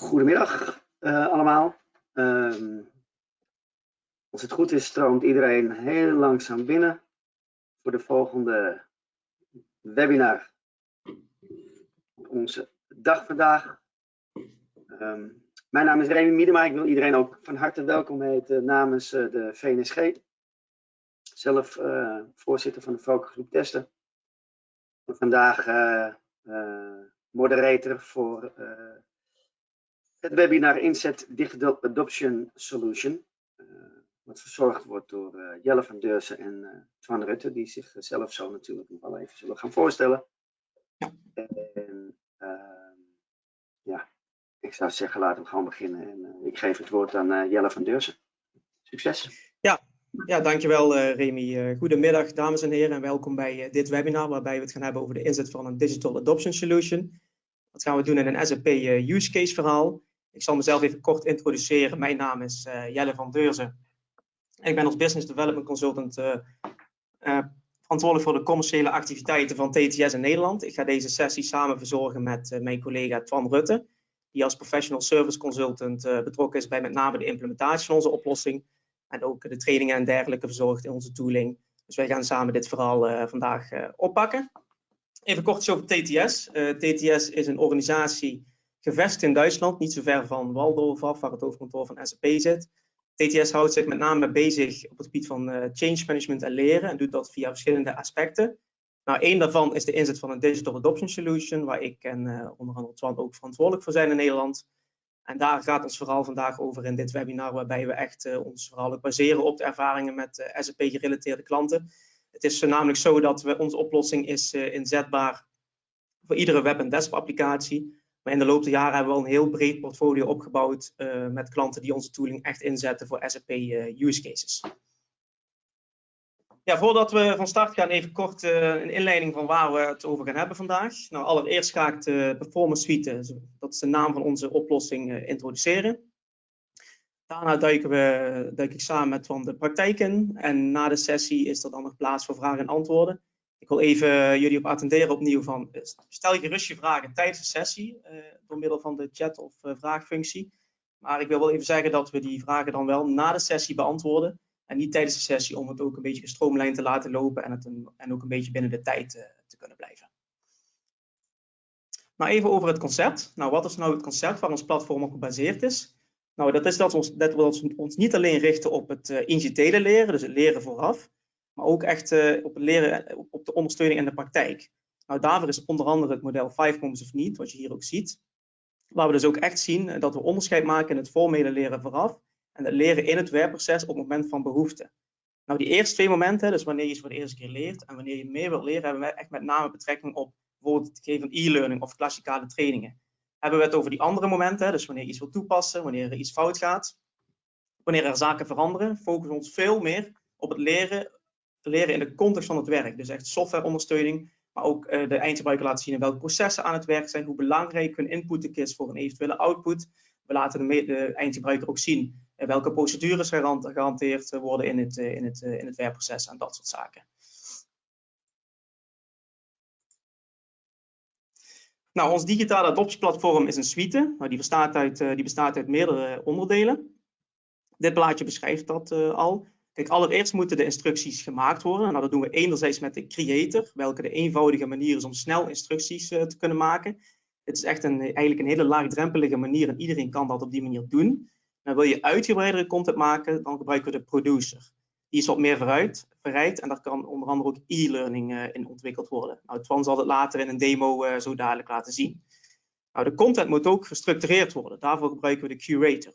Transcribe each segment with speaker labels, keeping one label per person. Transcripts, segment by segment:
Speaker 1: Goedemiddag uh, allemaal. Um, als het goed is, stroomt iedereen heel langzaam binnen voor de volgende webinar. Onze dag vandaag. Um, mijn naam is Remy Miedema. Ik wil iedereen ook van harte welkom heten namens uh, de VNSG. Zelf uh, voorzitter van de focusgroep testen. Vandaag moderator voor het webinar Inzet Digital Adoption Solution. Uh, wat verzorgd wordt door uh, Jelle van Deursen en uh, Twan Rutte, die zichzelf zo natuurlijk nog wel even zullen gaan voorstellen. En ja, ik zou zeggen, laten we gewoon beginnen. En ik geef het woord aan Jelle van Deursen. Succes.
Speaker 2: Ja, ja, dankjewel uh, Remy. goedemiddag dames en heren en welkom bij dit webinar waarbij we het gaan hebben over de inzet van een Digital Adoption Solution. Dat gaan we doen in een SAP use case verhaal. Ik zal mezelf even kort introduceren. Mijn naam is uh, Jelle van Deurzen. Ik ben als Business Development Consultant uh, uh, verantwoordelijk voor de commerciële activiteiten van TTS in Nederland. Ik ga deze sessie samen verzorgen met mijn collega Twan Rutte, die als Professional Service Consultant betrokken is bij met name de implementatie van onze oplossing en ook de trainingen en dergelijke verzorgt in onze tooling. Dus wij gaan samen dit verhaal vandaag oppakken. Even kort over TTS. TTS is een organisatie gevestigd in Duitsland, niet zo ver van Waldorf af, waar het hoofdkantoor van SAP zit. TTS houdt zich met name bezig op het gebied van uh, change management en leren en doet dat via verschillende aspecten. Nou, één daarvan is de inzet van een Digital Adoption Solution, waar ik en uh, onder andere Twan ook verantwoordelijk voor zijn in Nederland. En daar gaat ons verhaal vandaag over in dit webinar, waarbij we echt uh, ons verhaal baseren op de ervaringen met SAP-gerelateerde klanten. Het is namelijk zo dat we, onze oplossing is inzetbaar voor iedere web- en desktop applicatie. Maar in de loop der jaren hebben we al een heel breed portfolio opgebouwd uh, met klanten die onze tooling echt inzetten voor SAP eh, use cases. Ja, voordat we van start gaan, even kort uh, een inleiding van waar we het over gaan hebben vandaag. Nou, allereerst ga ik de Performance Suite, dat is de naam van onze oplossing, introduceren. Daarna duiken we, duik ik samen met van de praktijk in. En na de sessie is er dan nog plaats voor vragen en antwoorden. Ik wil even jullie op attenderen opnieuw van eh, stel je gerust je vragen tijdens de sessie uh, door middel van de chat of uh, vraagfunctie. Maar ik wil wel even zeggen dat we die vragen dan wel na de sessie beantwoorden en niet tijdens de sessie om het ook een beetje gestroomlijnd te laten lopen en, het en ook een beetje binnen de tijd te kunnen blijven. Maar even over het concept. Nou, wat is nou het concept waar ons platform op gebaseerd is? Nou, dat is dat ons, dat we ons, ons niet alleen richten op het initiële leren, dus het leren vooraf, maar ook echt uh, op het leren, eh, op de ondersteuning in de praktijk. Nou, daarvoor is onder andere het model 5 Moments of Need, wat je hier ook ziet. Waar we dus ook echt zien eh, dat we onderscheid maken in het formele leren vooraf en het leren in het werkproces op het moment van behoefte. Nou, die eerste twee momenten, dus wanneer je iets voor de eerste keer leert en wanneer je meer wilt leren, hebben we echt met name betrekking op bijvoorbeeld het geven van e-learning of klassikale trainingen. Hebben we het over die andere momenten, dus wanneer je iets wilt toepassen, wanneer er iets fout gaat, wanneer er zaken veranderen, focussen we ons veel meer op het leren te leren in de context van het werk. Dus echt softwareondersteuning, maar ook uh, de eindgebruiker laten zien welke processen aan het werk zijn, hoe belangrijk hun input is voor een eventuele output. We laten de, eindgebruiker ook zien uh, welke procedures gehanteerd worden in het, in, het, in het werkproces en dat soort zaken. Nou, ons digitale adoptieplatform is een suite. Nou, die, bestaat uit, die bestaat uit meerdere onderdelen. Dit plaatje beschrijft dat al. Allereerst moeten de instructies gemaakt worden. Nou, dat doen we enerzijds met de creator, welke de eenvoudige manier is om snel instructies uh, te kunnen maken. Het is echt een, eigenlijk een hele laagdrempelige manier en iedereen kan dat op die manier doen. En wil je uitgebreidere content maken, dan gebruiken we de producer. Die is wat meer vooruit, en daar kan onder andere ook e-learning uh, in ontwikkeld worden. Nou, Twan zal het later in een demo uh, zo dadelijk laten zien. Nou, de content moet ook gestructureerd worden. Daarvoor gebruiken we de curator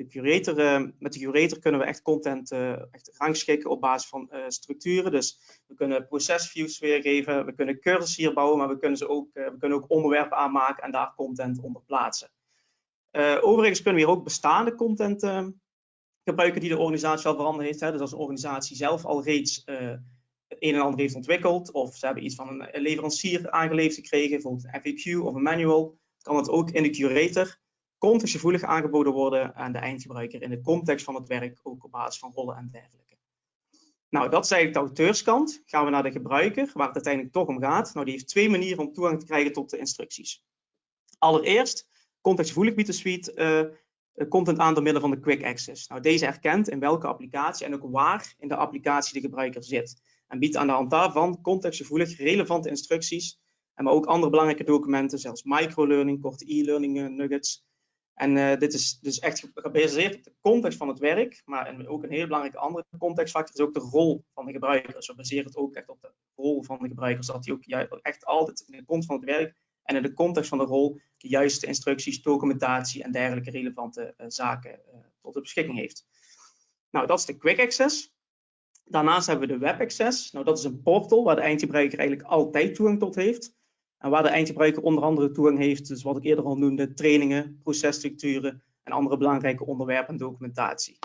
Speaker 2: de curator, uh, met de curator kunnen we echt content uh, echt rangschikken op basis van uh, structuren. Dus we kunnen procesviews weergeven, we kunnen cursussen hier bouwen, maar we kunnen, ze ook, we kunnen ook onderwerpen aanmaken en daar content onder plaatsen. overigens kunnen we hier ook bestaande content gebruiken die de organisatie al veranderd heeft. Hè. Dus als een organisatie zelf al reeds het een en ander heeft ontwikkeld, of ze hebben iets van een leverancier aangeleverd gekregen, bijvoorbeeld een FAQ of een manual, kan het ook in de curator contextgevoelig aangeboden worden aan de eindgebruiker in de context van het werk, ook op basis van rollen en dergelijke. Nou, dat is eigenlijk de auteurskant. Gaan we naar de gebruiker, waar het uiteindelijk toch om gaat. Nou, die heeft twee manieren om toegang te krijgen tot de instructies. Allereerst contextgevoelig biedt de suite content aan door middel van de Quick Access. Nou, deze herkent in welke applicatie en ook waar in de applicatie de gebruiker zit. En biedt aan de hand daarvan contextgevoelig relevante instructies, en maar ook andere belangrijke documenten, zoals microlearning, korte e-learning nuggets, en uh, dit is dus echt gebaseerd op de context van het werk, maar ook een heel belangrijke andere contextfactor is ook de rol van de gebruiker. Dus we baseren het ook echt op de rol van de gebruiker, zodat hij ook echt altijd in de context van het werk en in de context van de rol de juiste instructies, documentatie en dergelijke relevante uh, zaken uh, tot de beschikking heeft. Nou, dat is de Quick Access. Daarnaast hebben we de Web Access. Nou, dat is een portal waar de eindgebruiker eigenlijk altijd toegang tot heeft. En waar de eindgebruiker onder andere toegang heeft, dus wat ik eerder al noemde, trainingen, processtructuren en andere belangrijke onderwerpen en documentatie.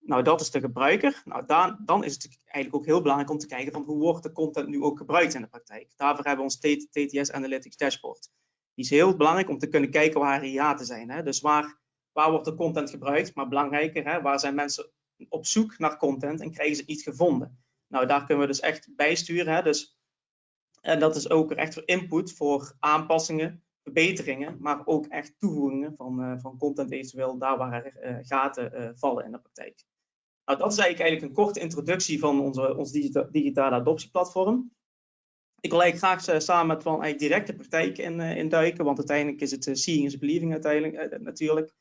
Speaker 2: Nou, dat is de gebruiker. Nou, dan, dan is het eigenlijk ook heel belangrijk om te kijken van hoe wordt de content nu ook gebruikt in de praktijk. Daarvoor hebben we ons TTS Analytics Dashboard. Die is heel belangrijk om te kunnen kijken waar hiaten zijn. Hè? Dus waar, waar wordt de content gebruikt, maar belangrijker, hè? waar zijn mensen op zoek naar content en krijgen ze niet gevonden. Nou, daar kunnen we dus echt bijsturen. Hè? Dus en dat is ook echt voor input voor aanpassingen, verbeteringen, maar ook echt toevoegingen van, uh, van content eventueel daar waar er uh, gaten uh, vallen in de praktijk. Nou, dat is eigenlijk, eigenlijk een korte introductie van onze, ons digita digitale adoptieplatform. Ik wil eigenlijk graag samen met van eigenlijk direct de praktijk in, induiken, want uiteindelijk is het seeing is believing uiteindelijk natuurlijk.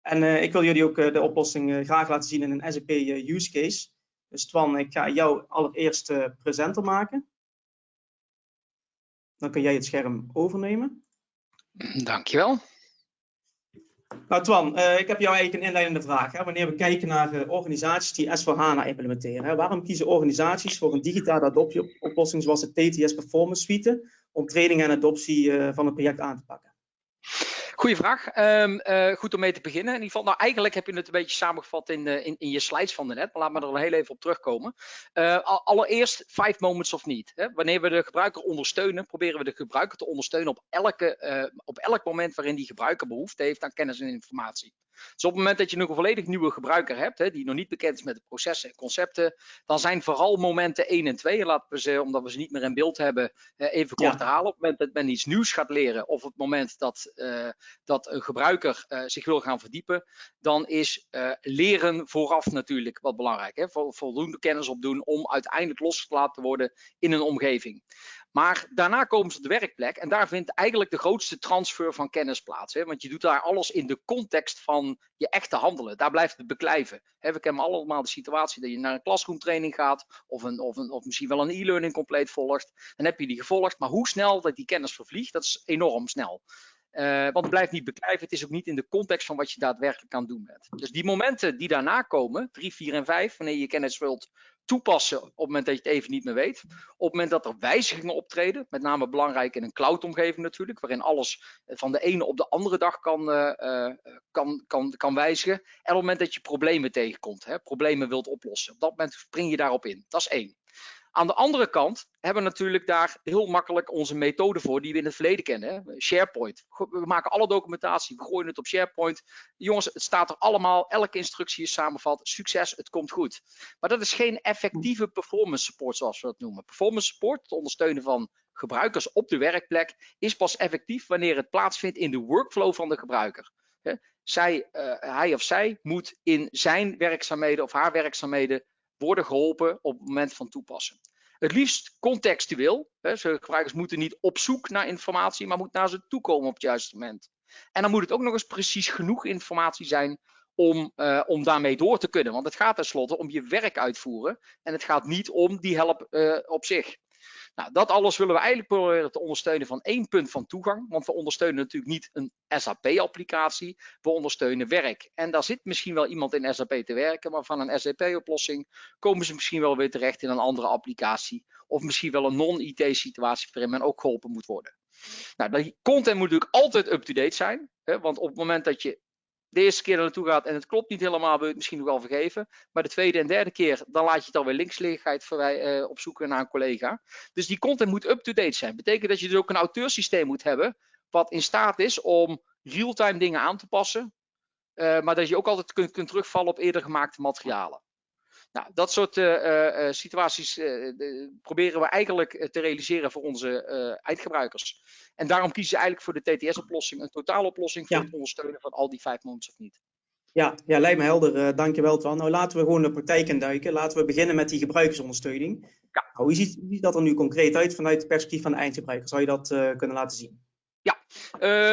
Speaker 2: En ik wil jullie ook de oplossing graag laten zien in een SAP use case. Dus Twan, ik ga jou allereerst presenter maken. Dan kun jij het scherm overnemen.
Speaker 3: Dankjewel.
Speaker 2: Nou Twan, uh, ik heb jou eigenlijk een inleidende vraag. Hè? Wanneer we kijken naar uh, organisaties die S4HANA implementeren, hè? waarom kiezen organisaties voor een digitale adoptieoplossing zoals de TTS Performance Suite om training en adoptie uh, van het project aan te pakken?
Speaker 3: Goeie vraag. Um, uh, goed om mee te beginnen. In ieder geval, nou eigenlijk heb je het een beetje samengevat in, uh, in, in, je slides van de net, maar laat me er heel even op terugkomen. Uh, allereerst, five moments of need. Hè. Wanneer we de gebruiker ondersteunen, proberen we de gebruiker te ondersteunen op, elke, op elk moment waarin die gebruiker behoefte heeft aan kennis en informatie. Dus op het moment dat je nog een volledig nieuwe gebruiker hebt, hè, die nog niet bekend is met de processen en concepten, dan zijn vooral momenten 1 en 2, laten we ze, omdat we ze niet meer in beeld hebben, even kort ja. herhalen. Op het moment dat men iets nieuws gaat leren, of op het moment dat, uh, dat een gebruiker uh, zich wil gaan verdiepen, dan is uh, leren vooraf natuurlijk wat belangrijk. Hè? Voldoende kennis opdoen om uiteindelijk losgelaten te worden in een omgeving. Maar daarna komen ze op de werkplek en daar vindt eigenlijk de grootste transfer van kennis plaats. Hè? Want je doet daar alles in de context van je echte handelen. Daar blijft het beklijven. Hè? We kennen allemaal de situatie dat je naar een classroomtraining gaat of, een, of, een, of misschien wel een e-learning compleet volgt. Dan heb je die gevolgd, maar hoe snel dat die kennis vervliegt, dat is enorm snel. Uh, want het blijft niet beklijven. Het is ook niet in de context van wat je daadwerkelijk aan doen bent. Dus die momenten die daarna komen, 3, 4 en 5, wanneer je kennis wilt toepassen op het moment dat je het even niet meer weet. Op het moment dat er wijzigingen optreden, met name belangrijk in een cloud-omgeving natuurlijk, waarin alles van de ene op de andere dag kan, uh, kan, kan, kan wijzigen. En op het moment dat je problemen tegenkomt, hè, problemen wilt oplossen, op dat moment spring je daarop in. Dat is één. Aan de andere kant hebben we natuurlijk daar heel makkelijk onze methode voor die we in het verleden kennen. Hè? SharePoint. We maken alle documentatie, we gooien het op SharePoint. Jongens, het staat er allemaal, elke instructie is samenvat. Succes, het komt goed. Maar dat is geen effectieve performance support zoals we dat noemen. Performance support, het ondersteunen van gebruikers op de werkplek, is pas effectief wanneer het plaatsvindt in de workflow van de gebruiker. Zij, uh, hij of zij moet in zijn werkzaamheden of haar werkzaamheden worden geholpen op het moment van toepassen. Het liefst contextueel. Hè, gebruikers moeten niet op zoek naar informatie, maar moeten naar ze toe komen op het juiste moment. En dan moet het ook nog eens precies genoeg informatie zijn om, uh, om daarmee door te kunnen. Want het gaat tenslotte om je werk uitvoeren en het gaat niet om die help uh, op zich. Nou, dat alles willen we eigenlijk proberen te ondersteunen van één punt van toegang. Want we ondersteunen natuurlijk niet een SAP-applicatie, we ondersteunen werk. En daar zit misschien wel iemand in SAP te werken, maar van een SAP-oplossing komen ze misschien wel weer terecht in een andere applicatie. Of misschien wel een non-IT-situatie waarin men ook geholpen moet worden. Nou, die content moet natuurlijk altijd up-to-date zijn. Hè, want op het moment dat je de eerste keer er naartoe gaat en het klopt niet helemaal, wil je het misschien nog wel vergeven. Maar de tweede en derde keer, dan laat je het alweer linksligheid uh, opzoeken naar een collega. Dus die content moet up-to-date zijn. Betekent dat je dus ook een auteursysteem moet hebben, wat in staat is om real-time dingen aan te passen. Uh, maar dat je ook altijd kunt, kunt terugvallen op eerder gemaakte materialen. Nou, dat soort uh, uh, situaties uh, proberen we eigenlijk te realiseren voor onze eindgebruikers. En daarom kiezen ze eigenlijk voor de TTS-oplossing, een totaaloplossing voor ja. het ondersteunen van al die vijf moments of niet.
Speaker 2: Ja, ja, lijkt me helder. dankjewel, Twan. Nou, laten we gewoon de praktijk induiken. Laten we beginnen met die gebruikersondersteuning. Ja. Nou, hoe, ziet, hoe ziet dat er nu concreet uit vanuit het perspectief van de eindgebruiker? Zou je dat kunnen laten zien?
Speaker 3: Ja,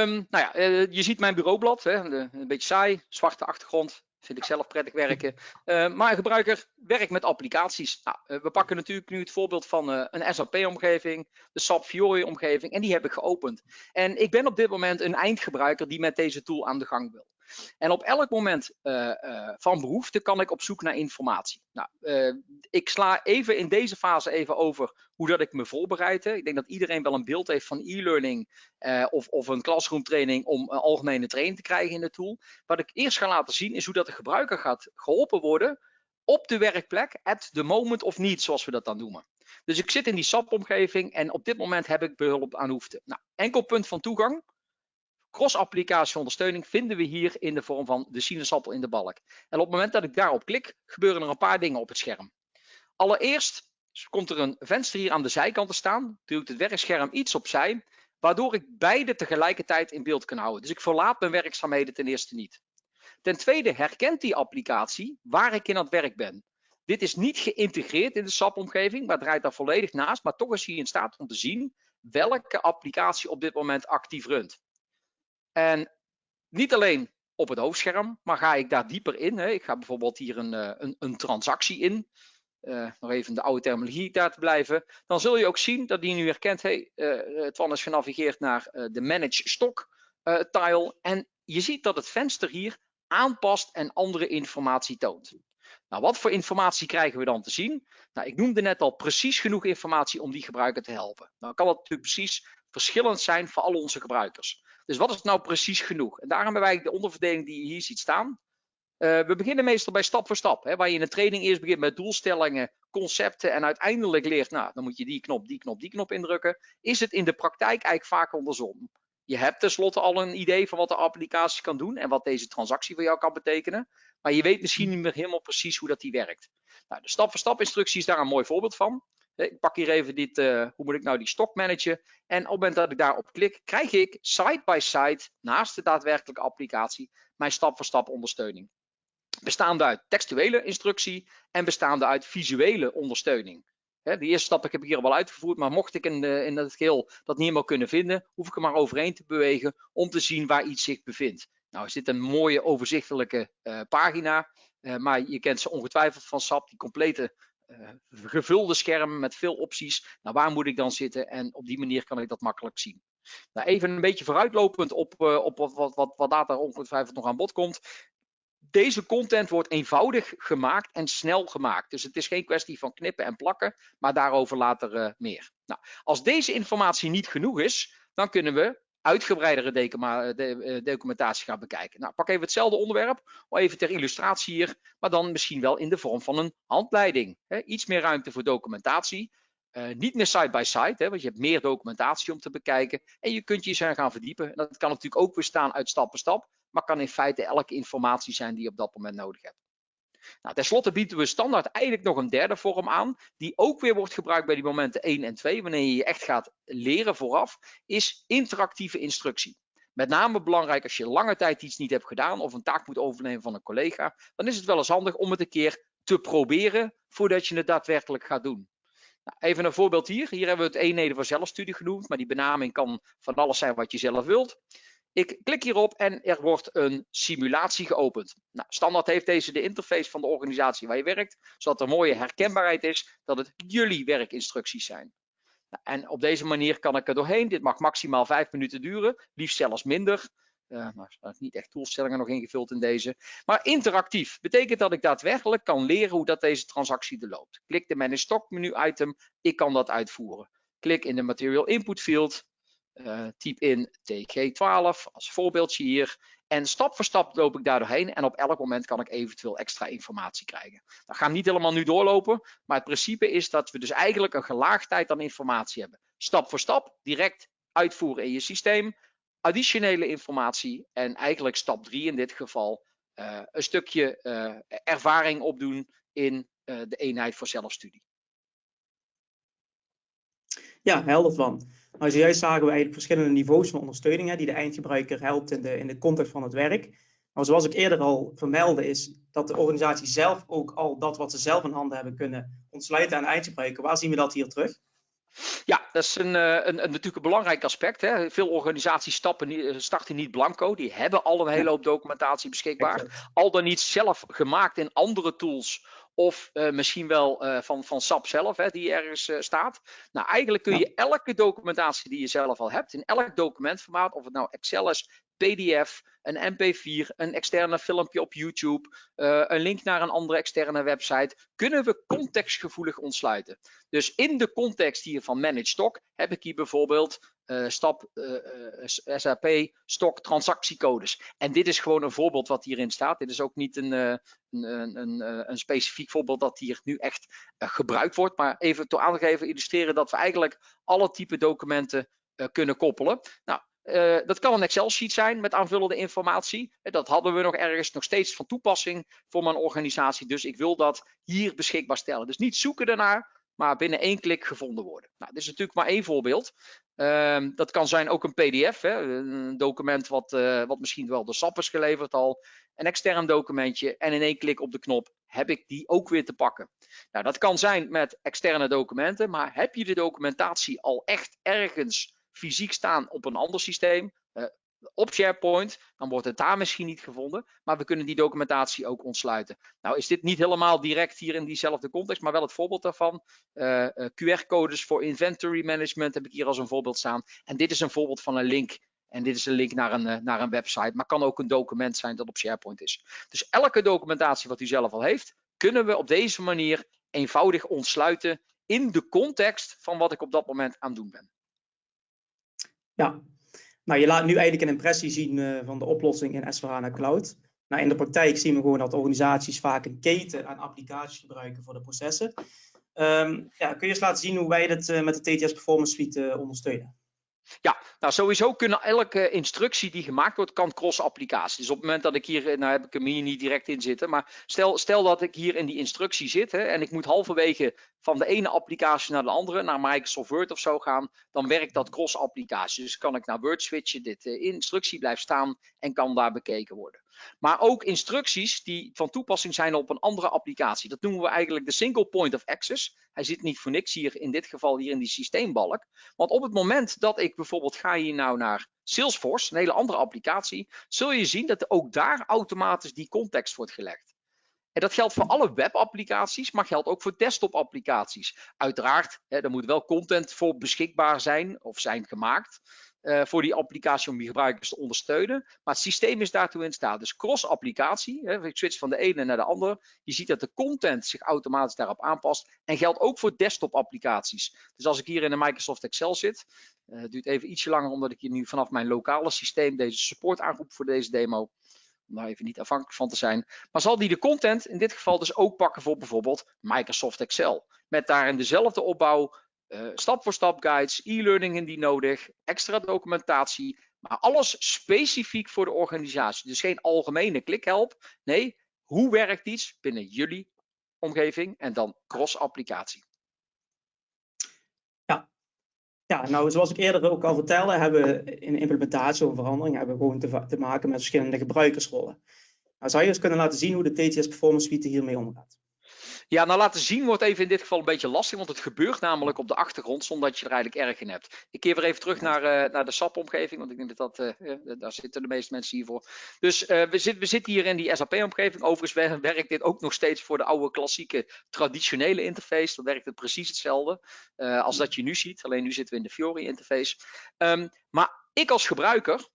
Speaker 3: um, nou ja, je ziet mijn bureaublad, hè, een beetje saai, zwarte achtergrond, Vind ik zelf prettig werken. Uh, maar een gebruiker werkt met applicaties. Nou, uh, we pakken natuurlijk nu het voorbeeld van uh, een SAP-omgeving, de SAP Fiori-omgeving, en die heb ik geopend. En ik ben op dit moment een eindgebruiker die met deze tool aan de gang wil. En op elk moment uh, uh, van behoefte kan ik op zoek naar informatie. Nou, uh, ik sla even in deze fase even over hoe dat ik me voorbereid. Ik denk dat iedereen wel een beeld heeft van e-learning of, of een classroom training om een algemene training te krijgen in de tool. Wat ik eerst ga laten zien is hoe dat de gebruiker gaat geholpen worden op de werkplek at the moment of niet, zoals we dat dan noemen. Dus ik zit in die SAP-omgeving en op dit moment heb ik behulp aan behoefte. Nou, enkel punt van toegang, Cross-applicatie ondersteuning vinden we hier in de vorm van de sinaasappel in de balk. En op het moment dat ik daarop klik, gebeuren er een paar dingen op het scherm. Allereerst komt er een venster hier aan de zijkant te staan. Duwt het werkscherm iets opzij, waardoor ik beide tegelijkertijd in beeld kan houden. Dus ik verlaat mijn werkzaamheden ten eerste niet. Ten tweede herkent die applicatie waar ik in aan het werk ben. Dit is niet geïntegreerd in de SAP-omgeving, maar draait daar volledig naast. Maar toch is hij in staat om te zien welke applicatie op dit moment actief runt. En niet alleen op het hoofdscherm, maar ga ik daar dieper in. Hè. Ik ga bijvoorbeeld hier een, eh, een, een transactie in. Uh, nog even de oude terminologie daar te blijven. Dan zul je ook zien dat die nu herkent, hey, uh, Twan is genavigeerd naar de Manage Stock tile. En je ziet dat het venster hier aanpast en andere informatie toont. Nou, wat voor informatie krijgen we dan te zien? Nou, ik noemde net al precies genoeg informatie om die gebruiker te helpen. Nou kan dat natuurlijk precies verschillend zijn voor al onze gebruikers. Dus wat is nou precies genoeg? En daarom hebben wij de onderverdeling die je hier ziet staan. Uh, we beginnen meestal bij stap voor stap. Hè, waar je in de training eerst begint met doelstellingen, concepten en uiteindelijk leert, nou, dan moet je die knop, die knop, die knop indrukken. Is het in de praktijk eigenlijk vaak andersom. Je hebt tenslotte al een idee van wat de applicatie kan doen en wat deze transactie voor jou kan betekenen. Maar je weet misschien niet meer helemaal precies hoe dat die werkt. Nou, de stap voor stap instructie is daar een mooi voorbeeld van. Ik pak hier even dit, uh, hoe moet ik nou die stok managen. En op het moment dat ik daarop klik, krijg ik side by side, naast de daadwerkelijke applicatie, mijn stap-voor-stap -stap ondersteuning. Bestaande uit textuele instructie en bestaande uit visuele ondersteuning. de eerste stap heb ik hier al uitgevoerd, maar mocht ik in, in het geheel dat niet helemaal kunnen vinden, hoef ik er maar overheen te bewegen om te zien waar iets zich bevindt. Nou is dit een mooie overzichtelijke uh, pagina, uh, maar je kent ze ongetwijfeld van SAP, die complete gevulde schermen met veel opties. Nou, waar moet ik dan zitten? En op die manier kan ik dat makkelijk zien. Nou, even een beetje vooruitlopend op, uh, op wat, wat, wat, wat ongetwijfeld nog aan bod komt. Deze content wordt eenvoudig gemaakt en snel gemaakt. Dus het is geen kwestie van knippen en plakken, maar daarover later uh, meer. Nou, als deze informatie niet genoeg is, dan kunnen we uitgebreidere eh, documentatie gaan bekijken. Nou, pak even hetzelfde onderwerp, even ter illustratie hier, maar dan misschien wel in de vorm van een handleiding. Hè? Iets meer ruimte voor documentatie. Uh, niet meer side-by-side, -side, want je hebt meer documentatie om te bekijken. En je kunt je eens gaan verdiepen. En dat kan natuurlijk ook bestaan uit stap per stap, maar kan in feite elke informatie zijn die je op dat moment nodig hebt. Nou, ten slotte bieden we standaard eigenlijk nog een derde vorm aan, die ook weer wordt gebruikt bij die momenten 1 en 2, wanneer je je echt gaat leren vooraf, is interactieve instructie. Met name belangrijk als je lange tijd iets niet hebt gedaan of een taak moet overnemen van een collega, dan is het wel eens handig om het een keer te proberen voordat je het daadwerkelijk gaat doen. Nou, even een voorbeeld hier. Hier hebben we het eenheden voor zelfstudie genoemd, maar die benaming kan van alles zijn wat je zelf wilt. Ik klik hierop en er wordt een simulatie geopend. Nou, standaard heeft deze de interface van de organisatie waar je werkt, zodat er mooie herkenbaarheid is dat het jullie werkinstructies zijn. Nou, en op deze manier kan ik er doorheen. Dit mag maximaal vijf minuten duren, liefst zelfs minder. Uh, maar niet echt doelstellingen nog ingevuld in deze. Maar interactief betekent dat ik daadwerkelijk kan leren hoe dat deze transactie er loopt. Klik de Manage Stock menu item, ik kan dat uitvoeren. Klik in de Material Input field, uh, typ in TG12 als voorbeeldje hier. En stap voor stap loop ik daar doorheen en op elk moment kan ik eventueel extra informatie krijgen. Dat gaan we niet helemaal nu doorlopen, maar het principe is dat we dus eigenlijk een gelaagdheid aan informatie hebben. Stap voor stap, direct uitvoeren in je systeem, additionele informatie en eigenlijk stap 3 in dit geval uh, een stukje uh, ervaring opdoen in de eenheid voor zelfstudie.
Speaker 2: Ja, helder van. Nou, zojuist zagen we eigenlijk verschillende niveaus van ondersteuning hè, die de eindgebruiker helpt in de, in de context van het werk. Maar zoals ik eerder al vermeldde, is dat de organisatie zelf ook al dat wat ze zelf in handen hebben kunnen ontsluiten aan de eindgebruiker. Waar zien we dat hier terug?
Speaker 3: Ja, dat is een, een, een, natuurlijk een belangrijk aspect. Hè. Veel organisaties stappen, eh, starten niet blanco. Die hebben al een hele hoop documentatie beschikbaar. Al dan niet zelf gemaakt in andere tools of uh, misschien wel uh, van, van SAP zelf, hè, die ergens uh, staat. Nou, eigenlijk kun je elke documentatie die je zelf al hebt, in elk documentformaat, of het nou Excel is, PDF, een MP4, een externe filmpje op YouTube, een link naar een andere externe website, kunnen we contextgevoelig ontsluiten. Dus in de context hier van Manage Stock heb ik hier bijvoorbeeld uh, stap uh, SAP Stock transactiecodes. En dit is gewoon een voorbeeld wat hierin staat. Dit is ook niet een, een, een, een specifiek voorbeeld dat hier nu echt gebruikt wordt. Maar even te aangeven, illustreren dat we eigenlijk alle type documenten kunnen koppelen. Nou, dat kan een Excel-sheet zijn met aanvullende informatie. Eh, dat hadden we nog ergens nog steeds van toepassing voor mijn organisatie. Dus ik wil dat hier beschikbaar stellen. Dus niet zoeken daarnaar, maar binnen één klik gevonden worden. Nou, dit is natuurlijk maar één voorbeeld. Uh, dat kan zijn ook een PDF, hè, een document wat, uh, wat misschien wel door SAP is geleverd al. Een extern documentje en in één klik op de knop heb ik die ook weer te pakken. Nou, dat kan zijn met externe documenten, maar heb je de documentatie al echt ergens fysiek staan op een ander systeem, uh, op SharePoint, dan wordt het daar misschien niet gevonden, maar we kunnen die documentatie ook ontsluiten. Nou is dit niet helemaal direct hier in diezelfde context, maar wel het voorbeeld daarvan. Uh, uh, QR-codes voor inventory management heb ik hier als een voorbeeld staan. En dit is een voorbeeld van een link. En dit is een link naar een, naar een website, maar kan ook een document zijn dat op SharePoint is. Dus elke documentatie wat u zelf al heeft, kunnen we op deze manier eenvoudig ontsluiten in de context van wat ik op dat moment aan het doen ben.
Speaker 2: Ja, nou je laat nu eigenlijk een impressie zien uh, van de oplossing in s Cloud. Nou, in de praktijk zien we gewoon dat organisaties vaak een keten aan applicaties gebruiken voor de processen. Um, ja, kun je eens laten zien hoe wij dit uh, met de TTS Performance Suite uh, ondersteunen?
Speaker 3: Ja, nou sowieso kunnen elke instructie die gemaakt wordt, kan cross-applicatie. Dus op het moment dat ik hier, nou heb ik hem hier niet direct in zitten, maar stel, stel dat ik hier in die instructie zit hè, en ik moet halverwege van de ene applicatie naar de andere, naar Microsoft Word of zo gaan, dan werkt dat cross-applicatie. Dus kan ik naar Word switchen, dit uh, instructie blijft staan en kan daar bekeken worden. Maar ook instructies die van toepassing zijn op een andere applicatie. Dat noemen we eigenlijk de single point of access. Hij zit niet voor niks hier, in dit geval hier in die systeembalk. Want op het moment dat ik bijvoorbeeld ga hier nou naar Salesforce, een hele andere applicatie, zul je zien dat ook daar automatisch die context wordt gelegd. En dat geldt voor alle webapplicaties, maar geldt ook voor desktop-applicaties. Uiteraard, hè, er moet wel content voor beschikbaar zijn of zijn gemaakt uh, voor die applicatie om die gebruikers te ondersteunen. Maar het systeem is daartoe in staat. Dus cross-applicatie, ik switch van de ene naar de andere. Je ziet dat de content zich automatisch daarop aanpast. En geldt ook voor desktop-applicaties. Dus als ik hier in de Microsoft Excel zit, uh, het duurt even ietsje langer omdat ik hier nu vanaf mijn lokale systeem deze support aanroep voor deze demo om daar even niet afhankelijk van te zijn. Maar zal die de content in dit geval dus ook pakken voor bijvoorbeeld Microsoft Excel. Met daarin dezelfde opbouw, uh, stap voor stap guides, e-learning indien nodig, extra documentatie. Maar alles specifiek voor de organisatie. Dus geen algemene klikhelp. Nee, hoe werkt iets binnen jullie omgeving en dan cross-applicatie.
Speaker 2: Ja, nou zoals ik eerder ook al vertelde, hebben we in implementatie of verandering hebben we gewoon te, te maken met verschillende gebruikersrollen. Nou, zou je eens kunnen laten zien hoe de TTS Performance Suite hiermee omgaat?
Speaker 3: Ja, nou laten zien wordt even in dit geval een beetje lastig, want het gebeurt namelijk op de achtergrond zonder dat je er eigenlijk erg in hebt. Ik keer weer even terug naar, uh, naar de SAP-omgeving, want ik denk dat, dat uh, daar zitten de meeste mensen hiervoor. Dus uh, we, zit, we zitten hier in die SAP-omgeving. Overigens werkt dit ook nog steeds voor de oude klassieke traditionele interface. Dan werkt het precies hetzelfde als dat je nu ziet, alleen nu zitten we in de Fiori-interface. Um, maar ik als gebruiker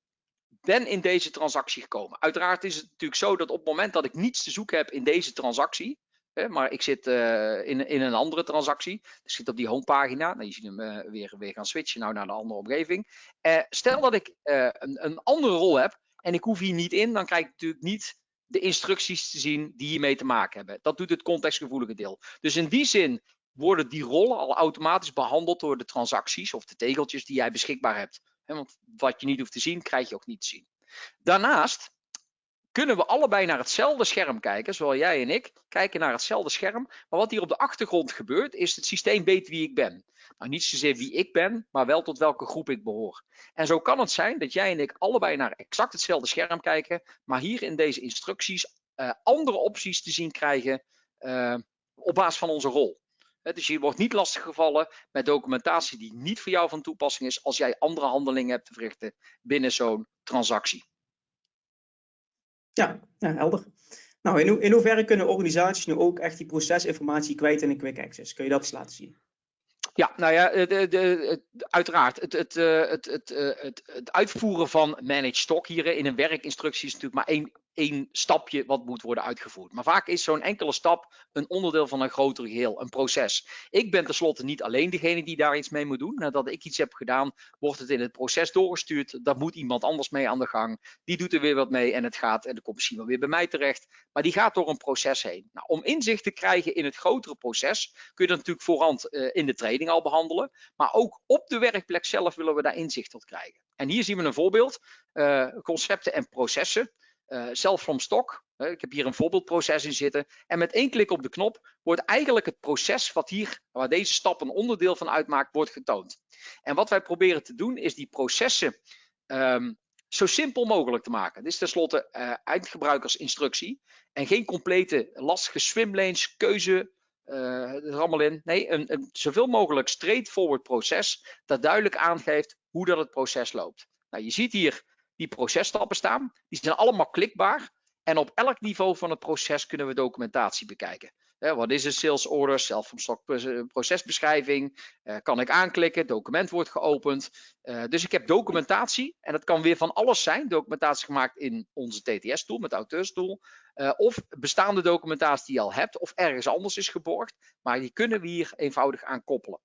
Speaker 3: ben in deze transactie gekomen. Uiteraard is het natuurlijk zo dat op het moment dat ik niets te zoeken heb in deze transactie, maar ik zit uh, in, in een andere transactie. Ik zit op die homepagina. Nou, je ziet hem uh, weer, weer gaan switchen nou naar de andere omgeving. Uh, stel dat ik een, een andere rol heb en ik hoef hier niet in, dan krijg ik natuurlijk niet de instructies te zien die hiermee te maken hebben. Dat doet het contextgevoelige deel. Dus in die zin worden die rollen al automatisch behandeld door de transacties of de tegeltjes die jij beschikbaar hebt. want wat je niet hoeft te zien, krijg je ook niet te zien. Daarnaast kunnen we allebei naar hetzelfde scherm kijken, zowel jij en ik kijken naar hetzelfde scherm. Maar wat hier op de achtergrond gebeurt, is het systeem weet wie ik ben. Nou, niet zozeer wie ik ben, maar wel tot welke groep ik behoor. En zo kan het zijn dat jij en ik allebei naar exact hetzelfde scherm kijken, maar hier in deze instructies uh, andere opties te zien krijgen uh, op basis van onze rol. Dus je wordt niet lastiggevallen met documentatie die niet voor jou van toepassing is als jij andere handelingen hebt te verrichten binnen zo'n transactie.
Speaker 2: Ja, helder. Nou, in, in hoeverre kunnen organisaties nu ook echt die procesinformatie kwijt in een quick access? Kun je dat eens laten zien?
Speaker 3: Ja, nou ja, de, de, uiteraard. Het, het, het, het, het, het uitvoeren van managed stock hier in een werkinstructie is natuurlijk maar één één stapje wat moet worden uitgevoerd. Maar vaak is zo'n enkele stap een onderdeel van een groter geheel, een proces. Ik ben tenslotte niet alleen degene die daar iets mee moet doen. Nadat ik iets heb gedaan, wordt het in het proces doorgestuurd. Daar moet iemand anders mee aan de gang. Die doet er weer wat mee en het gaat, en de komt misschien wel weer bij mij terecht. Maar die gaat door een proces heen. Nou, om inzicht te krijgen in het grotere proces, kun je dat natuurlijk voorhand uh, in de training al behandelen. Maar ook op de werkplek zelf willen we daar inzicht tot krijgen. En hier zien we een voorbeeld, uh, concepten en processen. Uh, zelf from stock. Ik heb hier een voorbeeldproces in zitten. En met één klik op de knop wordt eigenlijk het proces wat hier, waar deze stap een onderdeel van uitmaakt, wordt getoond. En wat wij proberen te doen is die processen um, zo simpel mogelijk te maken. Dit is tenslotte uh, eindgebruikersinstructie. En geen complete lastige swimlanes, keuze, uh, allemaal in. Nee, een, een zoveel mogelijk straightforward proces dat duidelijk aangeeft hoe dat het proces loopt. Nou, je ziet hier die processtappen staan. Die zijn allemaal klikbaar. En op elk niveau van het proces kunnen we documentatie bekijken. wat is een sales order, zelf van stok procesbeschrijving, uh, kan ik aanklikken, document wordt geopend. Uh, dus ik heb documentatie en dat kan weer van alles zijn. Documentatie gemaakt in onze TTS-tool, met auteurstool. Of bestaande documentatie die je al hebt of ergens anders is geborgd. Maar die kunnen we hier eenvoudig aan koppelen.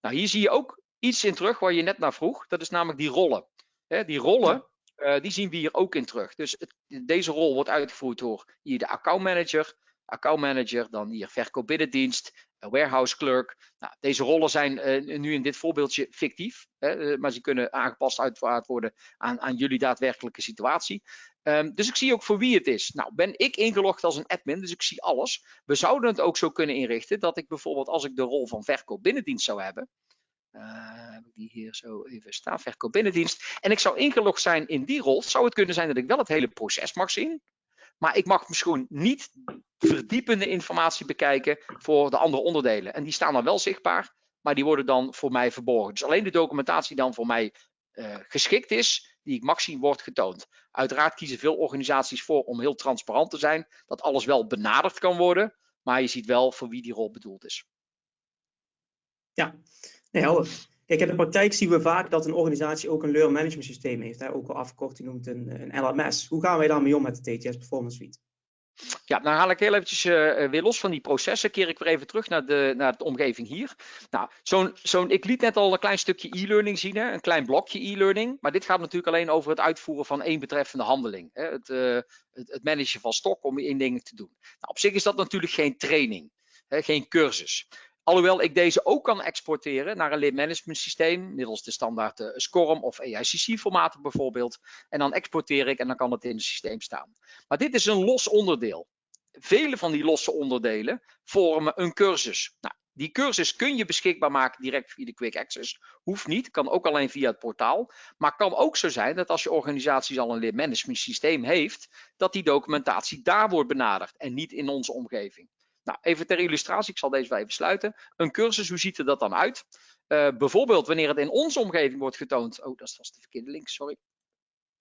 Speaker 3: Nou, hier zie je ook iets in terug waar je net naar vroeg. Dat is namelijk die rollen. die rollen, uh, die zien we hier ook in terug. Dus deze rol wordt uitgevoerd door hier de accountmanager, accountmanager, dan hier verkoopbinnendienst, warehouse clerk. Nou, deze rollen zijn uh, nu in dit voorbeeldje fictief, hè, maar ze kunnen aangepast uitgevoerd worden aan, aan jullie daadwerkelijke situatie. Um, dus ik zie ook voor wie het is. Nou, ben ik ingelogd als een admin, dus ik zie alles. We zouden het ook zo kunnen inrichten dat ik bijvoorbeeld als ik de rol van verkoopbinnendienst zou hebben, heb ik die hier zo even staan, verkoop binnendienst. En ik zou ingelogd zijn in die rol. Zou het kunnen zijn dat ik wel het hele proces mag zien. Maar ik mag misschien niet verdiepende informatie bekijken voor de andere onderdelen. En die staan dan wel zichtbaar, maar die worden dan voor mij verborgen. Dus alleen de documentatie dan voor mij uh, geschikt is, die ik mag zien, wordt getoond. Uiteraard kiezen veel organisaties voor om heel transparant te zijn, dat alles wel benaderd kan worden, maar je ziet wel voor wie die rol bedoeld is.
Speaker 2: Ja, Nee. Kijk, in de praktijk zien we vaak dat een organisatie ook een learn management systeem heeft, hè, ook al afgekort genoemd een, een LMS. Hoe gaan wij daarmee om met de TTS Performance Suite?
Speaker 3: Ja, dan haal ik heel eventjes uh, weer los van die processen, keer ik weer even terug naar de, naar de omgeving hier. Nou, zo'n, zo'n, ik liet net al een klein stukje e-learning zien, hè, een klein blokje e-learning, maar dit gaat natuurlijk alleen over het uitvoeren van één betreffende handeling. Hè, het, uh, het, het managen van stok om één ding te doen. Nou, op zich is dat natuurlijk geen training, hè, geen cursus. Alhoewel ik deze ook kan exporteren naar een lead management systeem, middels de standaard uh, SCORM of AICC formaten bijvoorbeeld. En dan exporteer ik en dan kan het in het systeem staan. Maar dit is een los onderdeel. Vele van die losse onderdelen vormen een cursus. Nou, die cursus kun je beschikbaar maken direct via de Quick Access. Hoeft niet, kan ook alleen via het portaal. Maar kan ook zo zijn dat als je organisatie al een lead management systeem heeft, dat die documentatie daar wordt benaderd en niet in onze omgeving. Nou, even ter illustratie, ik zal deze wel even sluiten. Een cursus, hoe ziet er dat dan uit? Uh, bijvoorbeeld wanneer het in onze omgeving wordt getoond. Oh, dat is vast de verkeerde link, sorry.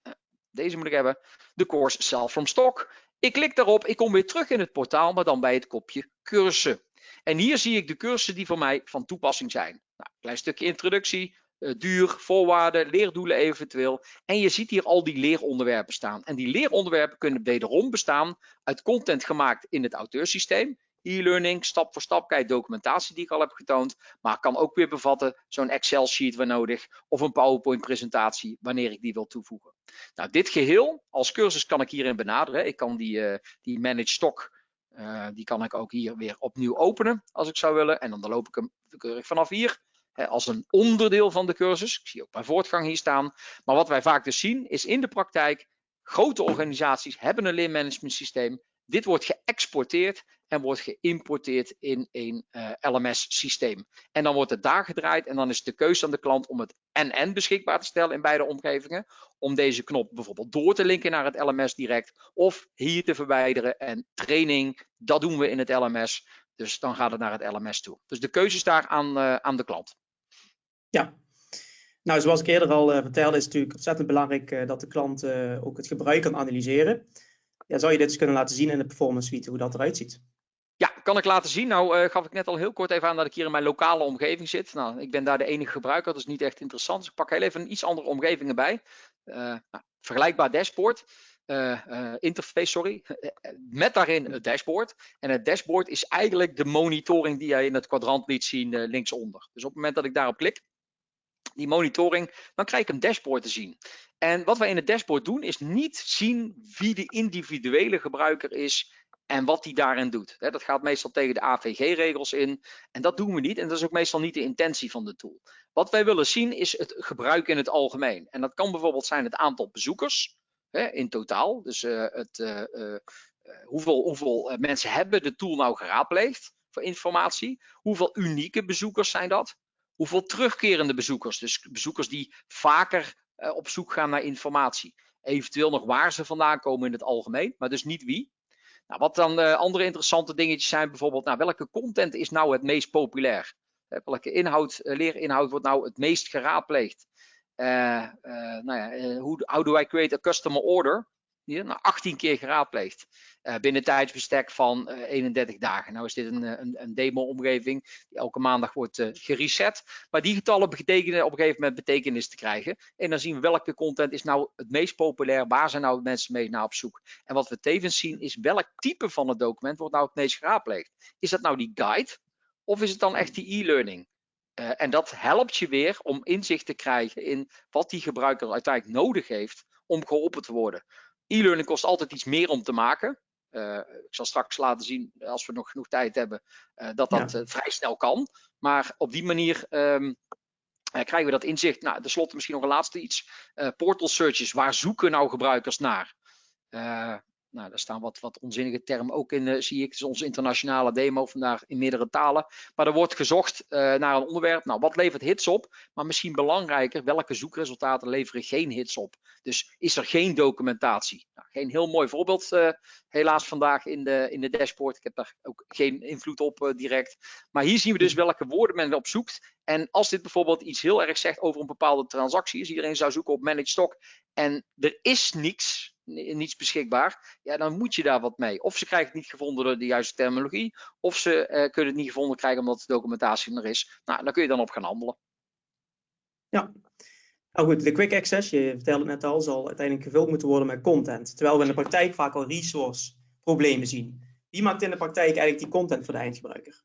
Speaker 3: Uh, deze moet ik hebben. De course Self from Stock. Ik klik daarop, ik kom weer terug in het portaal, maar dan bij het kopje cursussen. En hier zie ik de cursussen die voor mij van toepassing zijn. Nou, klein stukje introductie, uh, duur, voorwaarden, leerdoelen eventueel. En je ziet hier al die leeronderwerpen staan. En die leeronderwerpen kunnen wederom bestaan uit content gemaakt in het auteursysteem e-learning, stap voor stap, kijk documentatie die ik al heb getoond, maar kan ook weer bevatten zo'n Excel sheet waar nodig of een PowerPoint presentatie wanneer ik die wil toevoegen. Nou, dit geheel als cursus kan ik hierin benaderen. Ik kan die, uh, die manage stock, uh, die kan ik ook hier weer opnieuw openen als ik zou willen en dan loop ik hem keurig vanaf hier als een onderdeel van de cursus. Ik zie ook mijn voortgang hier staan. Maar wat wij vaak dus zien is in de praktijk grote organisaties hebben een leermanagement systeem. Dit wordt geëxporteerd en wordt geïmporteerd in een uh, LMS-systeem. En dan wordt het daar gedraaid en dan is de keuze aan de klant om het NN beschikbaar te stellen in beide omgevingen. Om deze knop bijvoorbeeld door te linken naar het LMS direct of hier te verwijderen. En training, dat doen we in het LMS. Dus dan gaat het naar het LMS toe. Dus de keuze is daar aan, uh, aan de klant.
Speaker 2: Ja, nou, zoals ik eerder al uh, vertelde, is het natuurlijk ontzettend belangrijk dat de klant ook het gebruik kan analyseren. Ja, zou je dit eens kunnen laten zien in de performance suite, hoe dat eruit ziet?
Speaker 3: Ja, kan ik laten zien. Nou gaf ik net al heel kort even aan dat ik hier in mijn lokale omgeving zit. Nou, ik ben daar de enige gebruiker, dat is niet echt interessant. Dus ik pak heel even een iets andere omgeving erbij. Nou, vergelijkbaar dashboard. interface, sorry, met daarin het dashboard. En het dashboard is eigenlijk de monitoring die jij in het kwadrant liet zien linksonder. Dus op het moment dat ik daarop klik, die monitoring, dan krijg ik een dashboard te zien. En wat wij in het dashboard doen, is niet zien wie de individuele gebruiker is en wat die daarin doet. Dat gaat meestal tegen de AVG-regels in en dat doen we niet. En dat is ook meestal niet de intentie van de tool. Wat wij willen zien is het gebruik in het algemeen. En dat kan bijvoorbeeld zijn het aantal bezoekers in totaal. Dus uh, het, uh, uh, hoeveel, hoeveel mensen hebben de tool nou geraadpleegd voor informatie? Hoeveel unieke bezoekers zijn dat? Hoeveel terugkerende bezoekers, dus bezoekers die vaker uh, op zoek gaan naar informatie. Eventueel nog waar ze vandaan komen in het algemeen, maar dus niet wie. Nou, wat dan uh, andere interessante dingetjes zijn, bijvoorbeeld, nou, welke content is nou het meest populair? Welke inhoud, leerinhoud wordt nou het meest geraadpleegd? nou ja, hoe, how do I create a customer order? Hier nou 18 keer geraadpleegd. Uh, binnen tijdsbestek van uh, eh, 31 dagen. Nou is dit een, een, een demo-omgeving die elke maandag wordt uh, gereset. Maar die getallen betekenen op een gegeven moment betekenis te krijgen. En dan zien we welke content is nou het meest populair. Waar zijn nou mensen mee naar op zoek? En wat we tevens zien is welk type van het document wordt nou het meest geraadpleegd. Is dat nou die guide? Of is het dan echt die e-learning? en dat helpt je weer om inzicht te krijgen in wat die gebruiker uiteindelijk nodig heeft om geholpen te worden. E-learning kost altijd iets meer om te maken. Uh, ik zal straks laten zien, als we nog genoeg tijd hebben, uh, dat dat ja. uh, vrij snel kan. Maar op die manier um, krijgen we dat inzicht. Nou, tenslotte misschien nog een laatste iets. portal searches, waar zoeken nou gebruikers naar? Nou, daar staan wat, wat onzinnige termen ook in, uh, zie ik. Het is onze internationale demo vandaag in meerdere talen. Maar er wordt gezocht uh, naar een onderwerp. Nou, wat levert hits op? Maar misschien belangrijker, welke zoekresultaten leveren geen hits op? Dus is er geen documentatie? Nou, geen heel mooi voorbeeld uh, helaas vandaag in de, in de dashboard. Ik heb daar ook geen invloed op direct. Maar hier zien we dus welke woorden men op zoekt. En als dit bijvoorbeeld iets heel erg zegt over een bepaalde transactie, als iedereen zou zoeken op managed stock en er is niks, niets beschikbaar, ja, dan moet je daar wat mee. Of ze krijgen het niet gevonden door de juiste terminologie, of ze uh, kunnen het niet gevonden krijgen omdat de documentatie er is. Nou, dan kun je dan op gaan handelen.
Speaker 2: Ja, nou goed, de quick access, je vertelde het net al, zal uiteindelijk gevuld moeten worden met content. Terwijl we in de praktijk vaak al resource problemen zien. Wie maakt in de praktijk eigenlijk die content voor de eindgebruiker?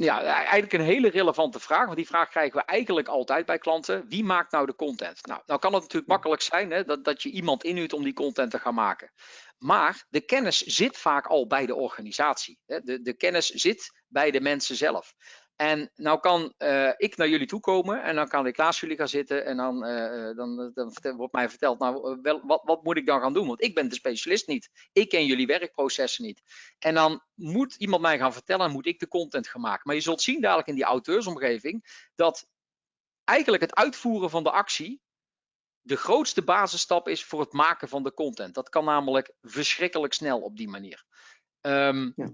Speaker 3: Ja, eigenlijk een hele relevante vraag, want die vraag krijgen we eigenlijk altijd bij klanten. Wie maakt nou de content? Nou, nou kan het natuurlijk makkelijk zijn hè, dat, dat je iemand inhuurt om die content te gaan maken. Maar de kennis zit vaak al bij de organisatie. Hè. De, de kennis zit bij de mensen zelf. En nou kan uh, ik naar jullie toe komen en dan kan ik naast jullie gaan zitten en dan, uh, dan, dan wordt mij verteld, nou, wel, wat, wat moet ik dan gaan doen? Want ik ben de specialist niet. Ik ken jullie werkprocessen niet. En dan moet iemand mij gaan vertellen en moet ik de content gaan maken. Maar je zult zien dadelijk in die auteursomgeving dat eigenlijk het uitvoeren van de actie de grootste basisstap is voor het maken van de content. Dat kan namelijk verschrikkelijk snel op die manier. Um, ja.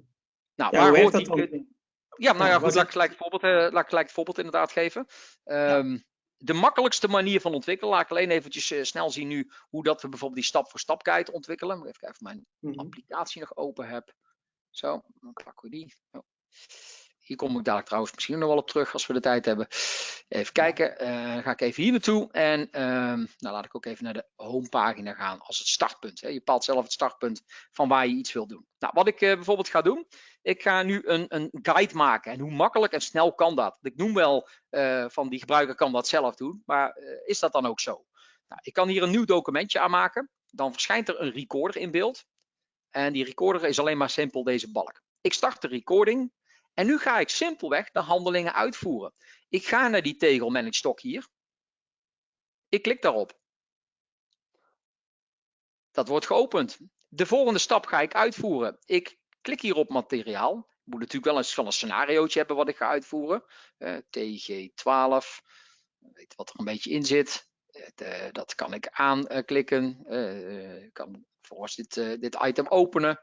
Speaker 3: Nou,
Speaker 2: ja, waar hoort die...
Speaker 3: Ja, nou ja, goed, laat ik gelijk het voorbeeld, uh, laat ik gelijk het voorbeeld inderdaad geven. Um, ja. De makkelijkste manier van ontwikkelen, laat ik alleen eventjes uh, snel zien nu hoe dat we bijvoorbeeld die stap voor stap guide ontwikkelen. Even kijken of mijn mm -hmm. applicatie nog open heb. Zo, dan pakken we die. Oh. Hier kom ik dadelijk trouwens misschien nog wel op terug als we de tijd hebben. Even kijken, uh, dan ga ik even hier naartoe. En um, nou laat ik ook even naar de homepagina gaan als het startpunt. Hè. Je bepaalt zelf het startpunt van waar je iets wil doen. Nou, wat ik bijvoorbeeld ga doen, ik ga nu een, een guide maken. En hoe makkelijk en snel kan dat? Ik noem wel uh, van die gebruiker kan dat zelf doen, maar is dat dan ook zo? Nou, ik kan hier een nieuw documentje aanmaken. Dan verschijnt er een recorder in beeld. En die recorder is alleen maar simpel deze balk. Ik start de recording. En nu ga ik simpelweg de handelingen uitvoeren. Ik ga naar die tegel manage hier. Ik klik daarop. dat wordt geopend. De volgende stap ga ik uitvoeren. Ik klik hier op materiaal. Ik moet natuurlijk wel eens van een scenariootje hebben wat ik ga uitvoeren. Uh, TG12, weet wat er een beetje in zit. Uh, dat kan ik aanklikken. Ik kan vervolgens dit, dit item openen.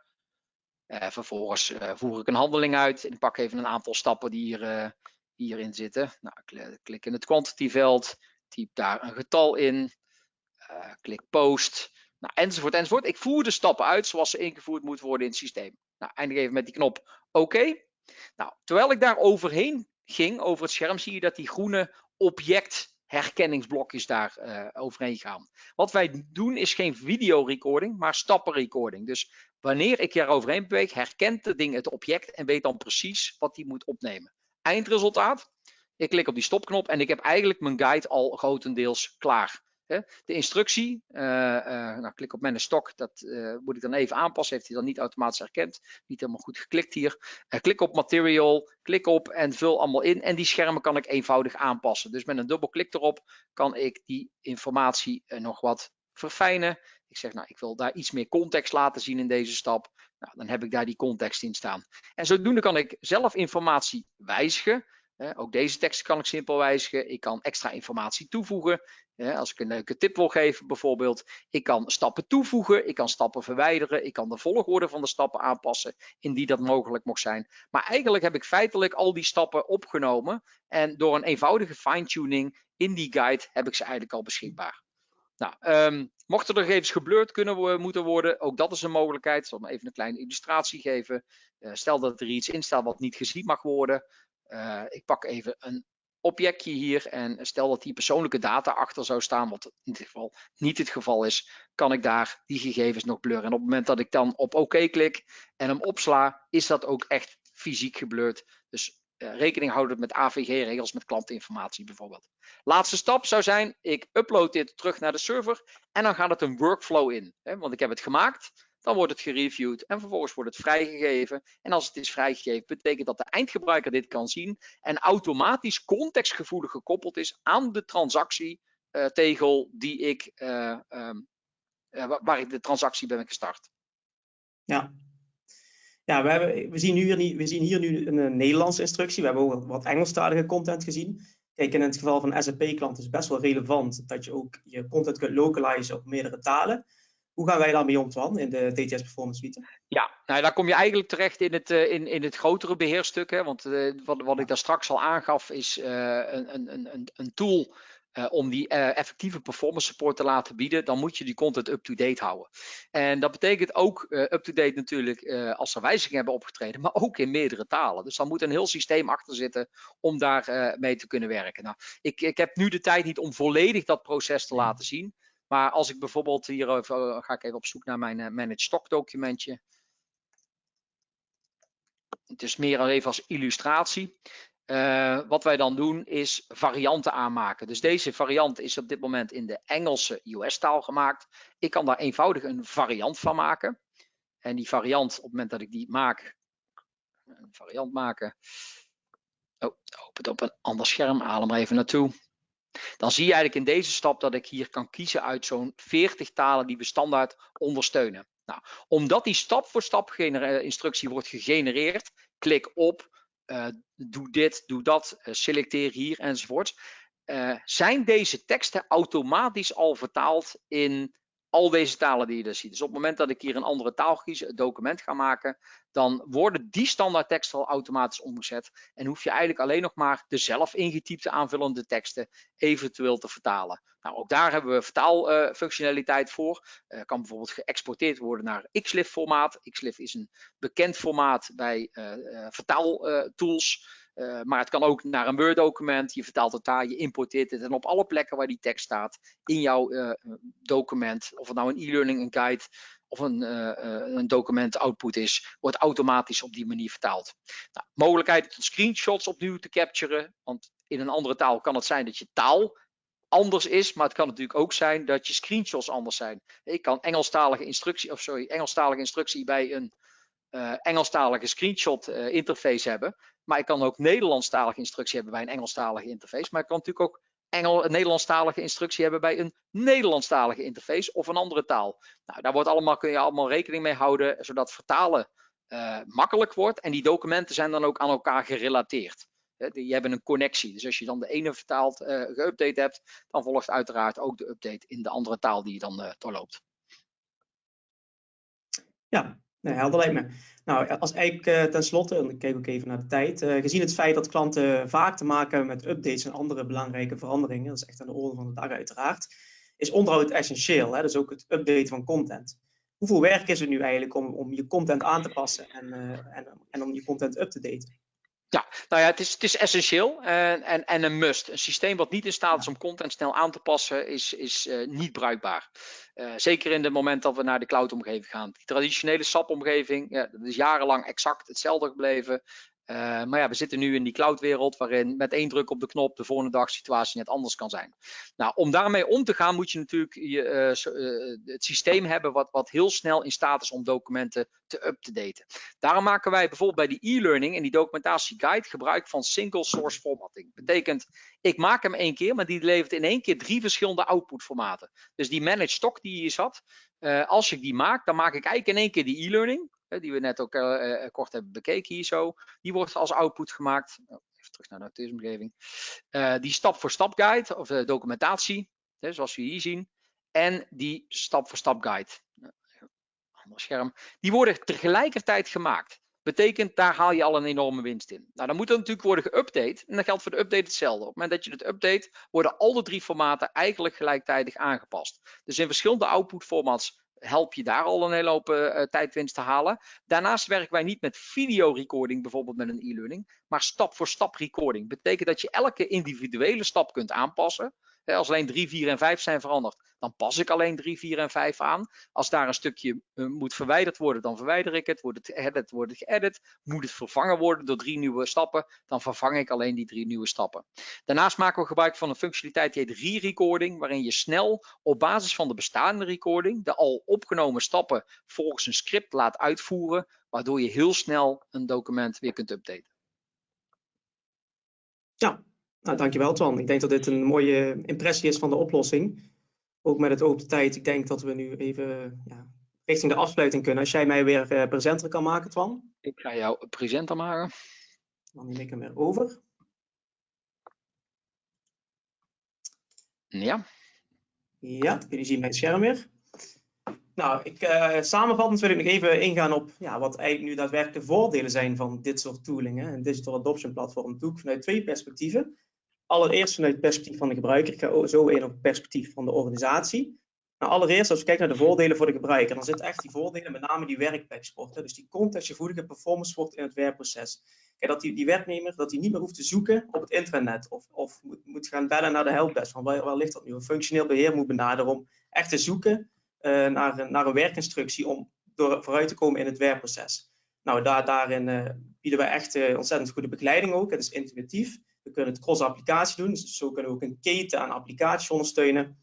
Speaker 3: vervolgens voer ik een handeling uit. Ik pak even een aantal stappen die hier, hierin zitten. Nou, ik klik in het quantity veld. Typ daar een getal in. klik post. Nou, enzovoort, enzovoort. Ik voer de stappen uit zoals ze ingevoerd moeten worden in het systeem. Nou, eindig even met die knop oké. Nou, terwijl ik daar overheen ging, over het scherm, zie je dat die groene objectherkenningsblokjes daar uh, overheen gaan. Wat wij doen is geen videorecording, maar stappenrecording. Dus wanneer ik hier overheen beweeg, herkent het ding het object en weet dan precies wat hij moet opnemen. Eindresultaat, ik klik op die stopknop en ik heb eigenlijk mijn guide al grotendeels klaar. De instructie, uh, uh, nou, klik op mijn stok, dat uh, moet ik dan even aanpassen. Heeft hij dan niet automatisch herkend. Niet helemaal goed geklikt hier. klik op material, klik op en vul allemaal in. En die schermen kan ik eenvoudig aanpassen. Dus met een dubbelklik erop kan ik die informatie nog wat verfijnen. Ik zeg, nou, ik wil daar iets meer context laten zien in deze stap. Nou, dan heb ik daar die context in staan. En zodoende kan ik zelf informatie wijzigen. Ook deze tekst kan ik simpel wijzigen. Ik kan extra informatie toevoegen. Als ik een leuke tip wil geven bijvoorbeeld. Ik kan stappen toevoegen. Ik kan stappen verwijderen. Ik kan de volgorde van de stappen aanpassen. Indien dat mogelijk mocht zijn. Maar eigenlijk heb ik feitelijk al die stappen opgenomen. En door een eenvoudige fine-tuning in die guide heb ik ze eigenlijk al beschikbaar. Nou, um, mochten er gegevens geblurred kunnen moeten worden, ook dat is een mogelijkheid. Ik zal even een kleine illustratie geven. Uh, stel dat er iets in staat wat niet gezien mag worden. Uh, ik pak even een objectje hier en stel dat hier persoonlijke data achter zou staan, wat in dit geval niet het geval is, kan ik daar die gegevens nog blurren. En op het moment dat ik dan op OK klik en hem opsla, is dat ook echt fysiek geblurred. Dus uh, rekening houden met AVG-regels, met klantinformatie bijvoorbeeld. Laatste stap zou zijn, ik upload dit terug naar de server en dan gaat het een workflow in. Hè, want ik heb het gemaakt, dan wordt het gereviewd en vervolgens wordt het vrijgegeven. En als het is vrijgegeven, betekent dat de eindgebruiker dit kan zien en automatisch contextgevoelig gekoppeld is aan de transactietegel uh, die ik, uh, um, uh, waar ik de transactie ben gestart.
Speaker 2: Ja, ja we, hebben, we, zien hier, we zien hier nu een Nederlandse instructie. We hebben ook wat Engelstalige content gezien. Kijk, in het geval van SAP-klanten is het best wel relevant dat je ook je content kunt localizen op meerdere talen. Hoe gaan wij daarmee om, Twan, in de DTS Performance Suite?
Speaker 3: Ja, nou, daar kom je eigenlijk terecht in het, uh, in, in het grotere beheerstuk. Hè? Want uh, wat, wat ik daar straks al aangaf, is uh, een, een, een, een tool om die effectieve performance support te laten bieden. Dan moet je die content up-to-date houden. En dat betekent ook up-to-date natuurlijk als er wijzigingen hebben opgetreden, maar ook in meerdere talen. Dus dan moet een heel systeem achter zitten om daar mee te kunnen werken. Nou, ik, ik heb nu de tijd niet om volledig dat proces te laten zien. Maar als ik bijvoorbeeld hier even, ga ik even op zoek naar mijn uh, manage stock documentje. Het is meer even als illustratie. Uh, wat wij dan doen is varianten aanmaken. Dus deze variant is op dit moment in de Engelse US-taal gemaakt. Ik kan daar eenvoudig een variant van maken. En die variant, op het moment dat ik die maak, een variant maken. Oh, open het op een ander scherm, haal hem even naartoe. Dan zie je eigenlijk in deze stap dat ik hier kan kiezen uit zo'n 40 talen die we standaard ondersteunen. Nou, omdat die stap voor stap instructie wordt gegenereerd, klik op, uh, doe dit, doe dat, uh, selecteer hier enzovoort. Zijn deze teksten automatisch al vertaald in al deze talen die je dus ziet. Dus op het moment dat ik hier een andere taal kies, het document ga maken, dan worden die standaard teksten al automatisch omgezet. En hoef je eigenlijk alleen nog maar de zelf ingetypte aanvullende teksten eventueel te vertalen. Nou, ook daar hebben we vertaalfunctionaliteit voor. Uh, kan bijvoorbeeld geëxporteerd worden naar XLIF formaat. XLIF is een bekend formaat bij uh, vertaaltools. Uh, maar het kan ook naar een Word document. Je vertaalt het daar, je importeert het en op alle plekken waar die tekst staat in jouw uh, document, of het nou een e-learning, een guide of een, een document output is, wordt automatisch op die manier vertaald. Nou, mogelijkheid om screenshots opnieuw te capturen, want in een andere taal kan het zijn dat je taal anders is, maar het kan natuurlijk ook zijn dat je screenshots anders zijn. Ik kan Engelstalige instructie, of sorry, Engelstalige instructie bij een uh, Engelstalige screenshot uh, interface hebben. Maar ik kan ook Nederlandstalige instructie hebben bij een Engelstalige interface. Maar ik kan natuurlijk ook Engel, een Nederlandstalige instructie hebben bij een Nederlandstalige interface of een andere taal. Nou, daar wordt allemaal, kun je allemaal rekening mee houden, zodat vertalen uh, makkelijk wordt. En die documenten zijn dan ook aan elkaar gerelateerd. Die hebben een connectie. Dus als je dan de ene vertaald uh, geüpdate hebt, dan volgt uiteraard ook de update in de andere taal die je dan doorloopt.
Speaker 2: Ja, nee, helder lijkt me. Nou, als eigenlijk uh, tenslotte, en ik kijk ook even naar de tijd, uh, gezien het feit dat klanten vaak te maken hebben met updates en andere belangrijke veranderingen, dat is echt aan de orde van de dag uiteraard, is onderhoud essentieel. Hè? Dus ook het updaten van content. Hoeveel werk is er nu eigenlijk om, om je content aan te passen en, uh, en, en om je content up te daten?
Speaker 3: Ja, nou ja, het is, het is essentieel en, en, en een must. Een systeem wat niet in staat is om content snel aan te passen, is, is uh, niet bruikbaar. Uh, zeker in het moment dat we naar de cloud-omgeving gaan. Die traditionele SAP-omgeving, ja, dat is jarenlang exact hetzelfde gebleven. Uh, maar ja, we zitten nu in die cloudwereld waarin met één druk op de knop de volgende dag situatie net anders kan zijn. Nou, om daarmee om te gaan moet je natuurlijk je, uh, uh, het systeem hebben wat, wat heel snel in staat is om documenten te up-to-daten. Daarom maken wij bijvoorbeeld bij die e-learning en die documentatieguide gebruik van single source formatting. Betekent, ik maak hem één keer, maar die levert in één keer drie verschillende output formaten. Dus die managed stock die hier zat, als ik die maak, dan maak ik eigenlijk in één keer die e-learning die we net ook uh, kort hebben bekeken hier zo, die wordt als output gemaakt. Oh, even terug naar de. Uh, die stap-voor-stap guide of de documentatie, hè, zoals we hier zien. En die stap-voor-stap guide, ander scherm, die worden tegelijkertijd gemaakt. Betekent, daar haal je al een enorme winst in. Nou, dan moet dat natuurlijk worden geüpdate. En dat geldt voor de update hetzelfde. Op het moment dat je het update, worden al de drie formaten eigenlijk gelijktijdig aangepast. Dus in verschillende output formats help je daar al een hele hoop uh, tijdwinst te halen. Daarnaast werken wij niet met video recording, bijvoorbeeld met een e-learning, maar stap voor stap recording. Betekent dat je elke individuele stap kunt aanpassen. Als alleen 3, 4 en 5 zijn veranderd, dan pas ik alleen 3, 4 en 5 aan. Als daar een stukje uh, moet verwijderd worden, dan verwijder ik het. Wordt het geëdit, wordt het. Moet het vervangen worden door drie nieuwe stappen, dan vervang ik alleen die drie nieuwe stappen. Daarnaast maken we gebruik van een functionaliteit die heet re-recording, waarin je snel op basis van de bestaande recording de al opgenomen stappen volgens een script laat uitvoeren, waardoor je heel snel een document weer kunt updaten.
Speaker 2: Ja, nou, dankjewel Twan. Ik denk dat dit een mooie impressie is van de oplossing. Ook met het oog op de tijd. Ik denk dat we nu even ja, richting de afsluiting kunnen. Als jij mij weer uh, presenter kan maken, Twan.
Speaker 3: Ik ga jou presenter maken.
Speaker 2: Dan neem ik hem weer over.
Speaker 3: Ja.
Speaker 2: Ja, jullie zien mijn scherm weer. Nou, ik, uh, samenvattend wil ik nog even ingaan op ja, wat eigenlijk nu daadwerkelijk de voordelen zijn van dit soort toolingen. Een Digital Adoption Platform doe ik vanuit twee perspectieven allereerst vanuit het perspectief van de gebruiker. Ik ga zo in op het perspectief van de organisatie. Nou, allereerst, als we kijken naar de voordelen voor de gebruiker, dan zitten echt die voordelen, met name die werkpleksport. Dus die contextgevoelige performance sport in het werkproces. Kijk, dat die, die werknemer dat hij niet meer hoeft te zoeken op het intranet of, of moet, gaan bellen naar de helpdesk. Van waar, ligt dat nu? Een functioneel beheer moet benaderen om echt te zoeken uh, naar, naar een werkinstructie om door, vooruit te komen in het werkproces. Nou, daar, daarin uh, bieden we echt uh, ontzettend goede begeleiding ook. Het is intuïtief. We kunnen het cross-applicatie doen, dus zo kunnen we ook een keten aan applicaties ondersteunen.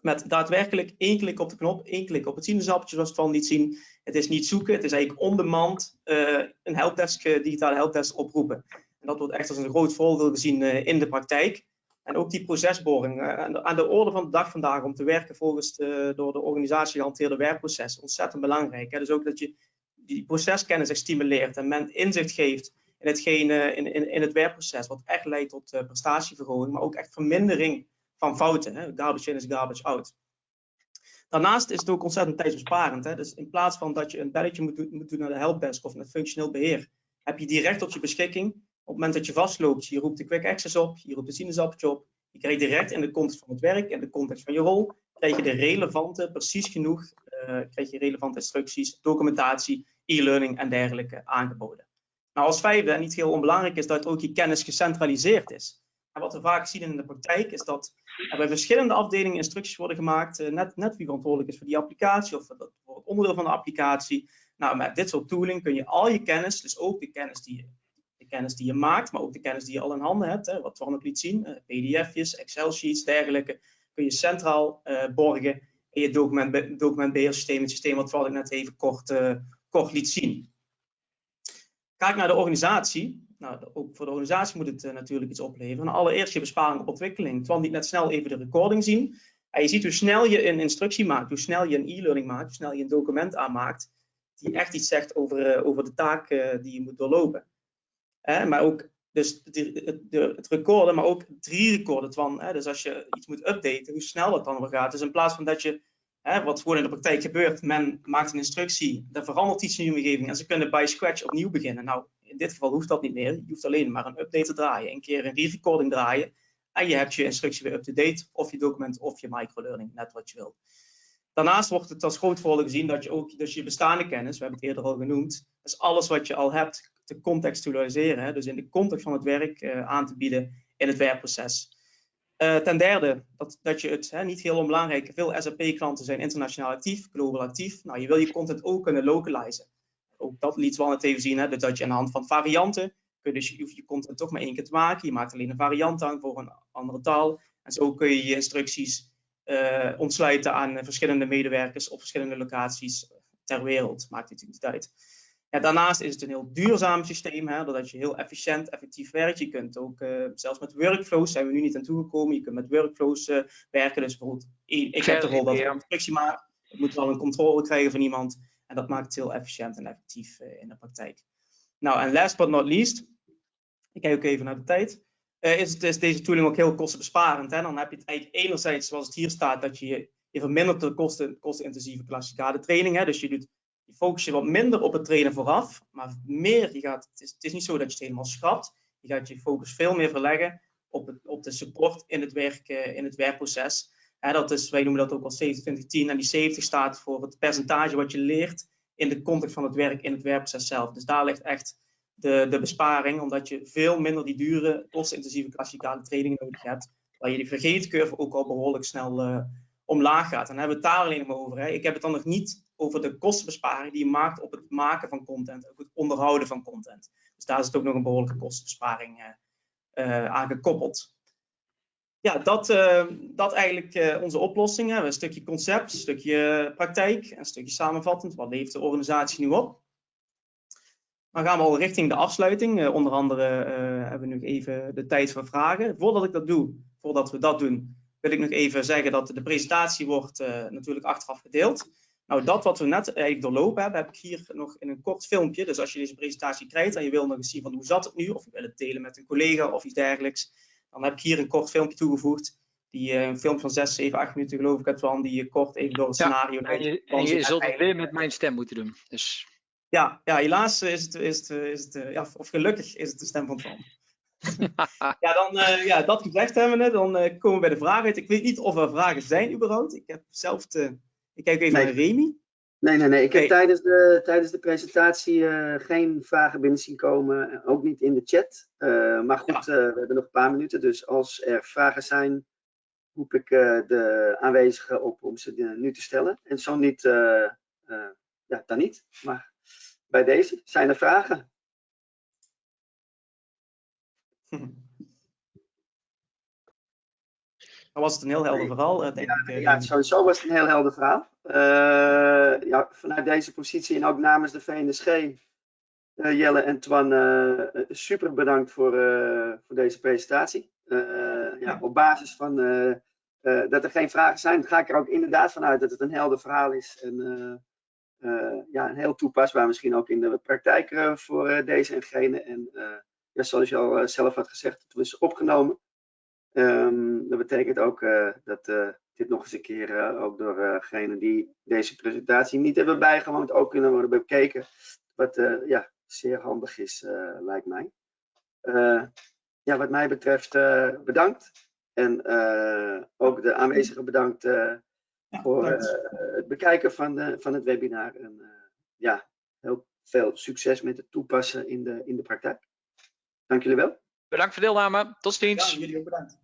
Speaker 2: Met daadwerkelijk één klik op de knop, één klik op het sinaasappeltje zoals we het van niet zien. Het is niet zoeken, het is eigenlijk on-demand uh, een helpdesk, uh, digitale helpdesk oproepen. En dat wordt echt als een groot voordeel gezien uh, in de praktijk. En ook die procesboring aan de orde van de dag vandaag om te werken volgens de, door de organisatie gehanteerde werkproces. Ontzettend belangrijk. Hè? Dus ook dat je die proceskennis stimuleert en men inzicht geeft in, hetgeen, in, in, in het werkproces, wat echt leidt tot uh, prestatieverhoging, maar ook echt vermindering van fouten. Hè? Garbage in is garbage out. Daarnaast is het ook ontzettend tijdsbesparend. Hè? Dus in plaats van dat je een belletje moet, doen, naar de helpdesk of naar functioneel beheer, heb je direct op je beschikking. Op het moment dat je vastloopt, je roept de quick access op, je roept de sinaasappeltje op, je krijgt direct in de context van het werk, in de context van je rol, krijg je de relevante, precies genoeg, uh, krijg je relevante instructies, documentatie, e-learning en dergelijke aangeboden. Nou, als vijfde, en niet heel onbelangrijk, is dat ook je kennis gecentraliseerd is. En wat we vaak zien in de praktijk is dat er bij verschillende afdelingen instructies worden gemaakt, uh, net, net wie verantwoordelijk is voor die applicatie of voor, het onderdeel van de applicatie. Nou, met dit soort tooling kun je al je kennis, dus ook de kennis die je, de kennis die je maakt, maar ook de kennis die je al in handen hebt, hè, wat Twan ook liet zien, uh, pdf'jes, Excel-sheets, dergelijke, kun je centraal uh, borgen in je document, documentbeheersysteem, het systeem wat ik net even kort, kort liet zien. Naar de organisatie. Nou, ook voor de organisatie moet het natuurlijk iets opleveren. Allereerst je besparing op ontwikkeling. Twan liet net snel even de recording zien. En je ziet hoe snel je een instructie maakt, hoe snel je een e-learning maakt, hoe snel je een document aanmaakt, die echt iets zegt over, over de taak die je moet doorlopen. maar ook dus de, het recorden, maar ook drie recorden. Hè, dus als je iets moet updaten, hoe snel dat dan weer gaat. Dus in plaats van dat je, hè, wat gewoon in de praktijk gebeurt, men maakt een instructie, er verandert iets in je omgeving en ze kunnen bij scratch opnieuw beginnen. Nou, in dit geval hoeft dat niet meer. Je hoeft alleen maar een update te draaien, een keer een re-recording draaien en je hebt je instructie weer up-to-date, of je document of je microlearning, net wat je wil. Daarnaast wordt het als groot voordeel gezien dat je ook dus je bestaande kennis, we hebben het eerder al genoemd, dus alles wat je al hebt te contextualiseren, dus in de context van het werk uh, aan te bieden in het werkproces. Uh, ten derde, dat, dat je het, hè, niet heel onbelangrijk, veel SAP-klanten zijn internationaal actief, global actief. Nou, je wil je content ook kunnen localizen. Ook dat liet wel net even zien, hè, dat je aan de hand van varianten, kun je dus je, content toch maar één keer te maken. Je maakt alleen een variant aan voor een andere taal. En zo kun je je instructies uh, ontsluiten aan verschillende medewerkers op verschillende locaties ter wereld. Maakt natuurlijk niet uit. Ja, daarnaast is het een heel duurzaam systeem, hè, doordat je heel efficiënt, effectief werkt. Je kunt ook, uh, zelfs met workflows, zijn we nu niet aan toegekomen, je kunt met workflows uh, werken. Dus bijvoorbeeld, ik heb de rol dat ik een instructie maak, ik moet wel een controle krijgen van iemand. En dat maakt het heel efficiënt en effectief uh, in de praktijk. Nou, en last but not least, ik kijk ook even naar de tijd, is, het, is deze tooling ook heel kostenbesparend. Hè? Dan heb je het eigenlijk enerzijds, zoals het hier staat, dat je, je vermindert de kosten, kostenintensieve klassikale training. Hè? Dus je doet je focus je wat minder op het trainen vooraf, maar meer, je gaat, het, is, het is niet zo dat je het helemaal schrapt. Je gaat je focus veel meer verleggen op, het, op de support in het, werk, eh, in het werkproces. dat is, wij noemen dat ook al 70-20-10 en die 70 staat voor het percentage wat je leert in de context van het werk in het werkproces zelf. Dus daar ligt echt de, de besparing, omdat je veel minder die dure, kostintensieve klassikale training nodig hebt, waar je die vergeetcurve ook al behoorlijk snel uh, omlaag gaat. En dan hebben we het daar alleen maar over. Hè. Ik heb het dan nog niet over de kostenbesparing die je maakt op het maken van content, ook het onderhouden van content. Dus daar is het ook nog een behoorlijke kostenbesparing uh, aan gekoppeld. Ja, dat, uh, dat eigenlijk onze oplossingen. Een stukje concept, een stukje praktijk, een stukje samenvattend. Wat levert de organisatie nu op? Dan gaan we al richting de afsluiting. onder andere hebben we nu even de tijd voor vragen. Voordat ik dat doe, voordat we dat doen, wil ik nog even zeggen dat de presentatie wordt natuurlijk achteraf gedeeld. Nou, dat wat we net eigenlijk doorlopen hebben, heb ik hier nog in een kort filmpje. Dus als je deze presentatie krijgt en je wil nog eens zien van hoe zat het nu, of je wil het delen met een collega of iets dergelijks, dan heb ik hier een kort filmpje toegevoegd. Die, uh, een filmpje van 6, 7, 8 minuten geloof ik, het van die je kort even door het
Speaker 3: ja,
Speaker 2: scenario.
Speaker 3: En je, en je zult het weer met mijn stem moeten doen. Dus.
Speaker 2: Ja, ja, helaas is het, is het, is het ja, of gelukkig is het de stem van Twan. ja, dan, uh, ja, dat gezegd hebben we, dan uh, komen we bij de vragen uit. Ik weet niet of er vragen zijn überhaupt. Ik heb zelf te, ik kijk even naar Remy.
Speaker 1: Nee, nee, nee. Ik heb tijdens de, tijdens de presentatie uh, geen vragen binnen zien komen. Ook niet in de chat. Uh, maar goed, ja. uh, we hebben nog een paar minuten. Dus als er vragen zijn, roep ik de aanwezigen op om ze nu te stellen. En zo niet, ja, dan niet. Maar bij deze zijn er vragen.
Speaker 2: Dan was het een heel helder verhaal, denk
Speaker 1: ja,
Speaker 2: ik.
Speaker 1: Ja, sowieso was het een heel helder verhaal. Uh, ja, vanuit deze positie en ook namens de VNSG, uh, Jelle en Twan, uh, super bedankt voor, voor deze presentatie. ja, op basis van dat er geen vragen zijn, ga ik er ook inderdaad vanuit dat het een helder verhaal is. En ja, heel toepasbaar misschien ook in de praktijk voor deze en gene. En ja, zoals je al zelf had gezegd, het was opgenomen. Um, dat betekent ook uh, dat uh, dit nog eens een keer uh, ook door degenen die deze presentatie niet hebben bijgewoond ook kunnen worden bekeken. Wat ja, zeer handig is, lijkt mij. ja, wat mij betreft bedankt. En ook de aanwezigen bedankt ja, voor het bekijken van, de, van het webinar. En ja, heel veel succes met het toepassen in de, in de praktijk. Dank jullie wel.
Speaker 3: Bedankt voor deelname. Tot ziens.
Speaker 2: Ja, jullie ook bedankt.